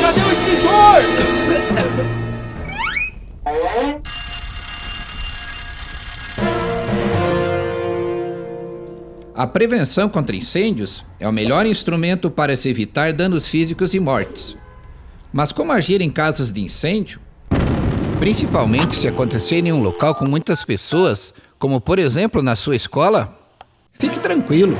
Cadê o extintor? A prevenção contra incêndios é o melhor instrumento para se evitar danos físicos e mortes. Mas como agir em casos de incêndio? Principalmente se acontecer em um local com muitas pessoas, como por exemplo na sua escola? Fique tranquilo,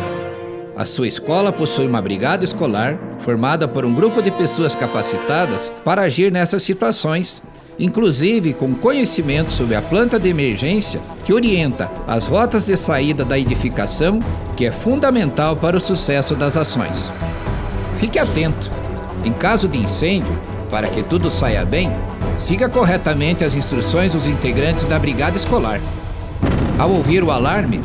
a sua escola possui uma brigada escolar formada por um grupo de pessoas capacitadas para agir nessas situações inclusive com conhecimento sobre a planta de emergência que orienta as rotas de saída da edificação, que é fundamental para o sucesso das ações. Fique atento. Em caso de incêndio, para que tudo saia bem, siga corretamente as instruções dos integrantes da brigada escolar. Ao ouvir o alarme,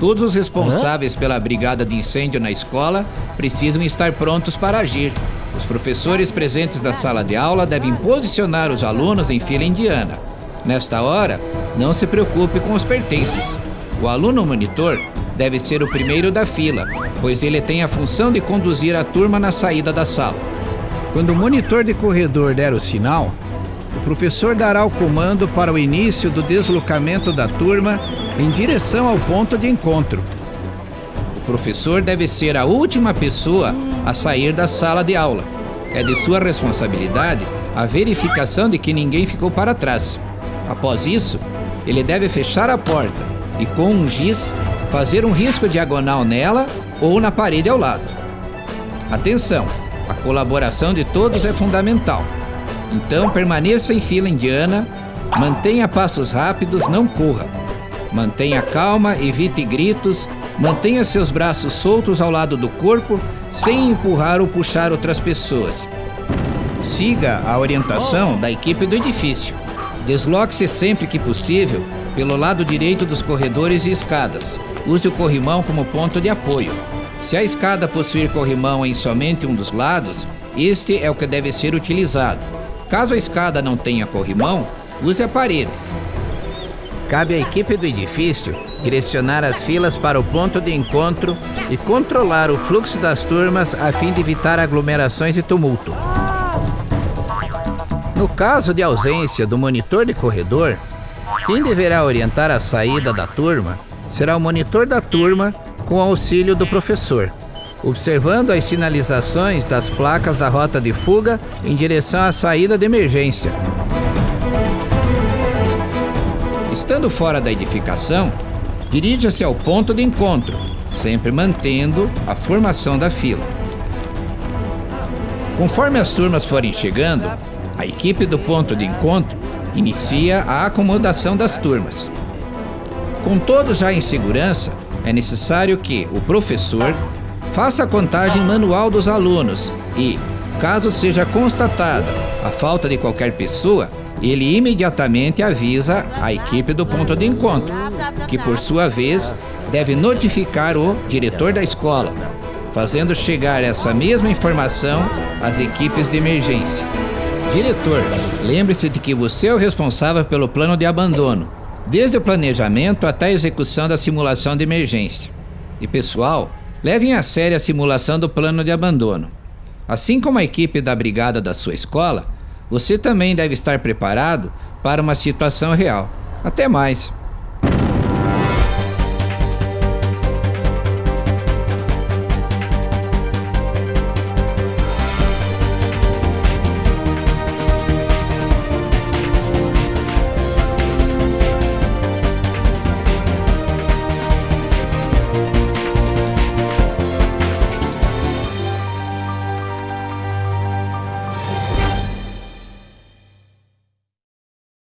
todos os responsáveis pela brigada de incêndio na escola precisam estar prontos para agir os professores presentes da sala de aula devem posicionar os alunos em fila indiana. Nesta hora, não se preocupe com os pertences. O aluno monitor deve ser o primeiro da fila, pois ele tem a função de conduzir a turma na saída da sala. Quando o monitor de corredor der o sinal, o professor dará o comando para o início do deslocamento da turma em direção ao ponto de encontro. O professor deve ser a última pessoa a sair da sala de aula. É de sua responsabilidade a verificação de que ninguém ficou para trás. Após isso, ele deve fechar a porta e, com um giz, fazer um risco diagonal nela ou na parede ao lado. Atenção! A colaboração de todos é fundamental. Então, permaneça em fila indiana, mantenha passos rápidos, não corra. Mantenha calma, evite gritos, mantenha seus braços soltos ao lado do corpo sem empurrar ou puxar outras pessoas. Siga a orientação da equipe do edifício. Desloque-se sempre que possível pelo lado direito dos corredores e escadas. Use o corrimão como ponto de apoio. Se a escada possuir corrimão em somente um dos lados, este é o que deve ser utilizado. Caso a escada não tenha corrimão, use a parede. Cabe à equipe do edifício direcionar as filas para o ponto de encontro e controlar o fluxo das turmas a fim de evitar aglomerações e tumulto. No caso de ausência do monitor de corredor, quem deverá orientar a saída da turma será o monitor da turma com auxílio do professor, observando as sinalizações das placas da rota de fuga em direção à saída de emergência. Estando fora da edificação, dirija-se ao ponto de encontro, sempre mantendo a formação da fila. Conforme as turmas forem chegando, a equipe do ponto de encontro inicia a acomodação das turmas. Com todos já em segurança, é necessário que o professor faça a contagem manual dos alunos e, caso seja constatada a falta de qualquer pessoa, ele imediatamente avisa a equipe do ponto de encontro, que por sua vez deve notificar o diretor da escola, fazendo chegar essa mesma informação às equipes de emergência. Diretor, lembre-se de que você é o responsável pelo plano de abandono, desde o planejamento até a execução da simulação de emergência. E pessoal, levem a sério a simulação do plano de abandono. Assim como a equipe da brigada da sua escola, você também deve estar preparado para uma situação real. Até mais!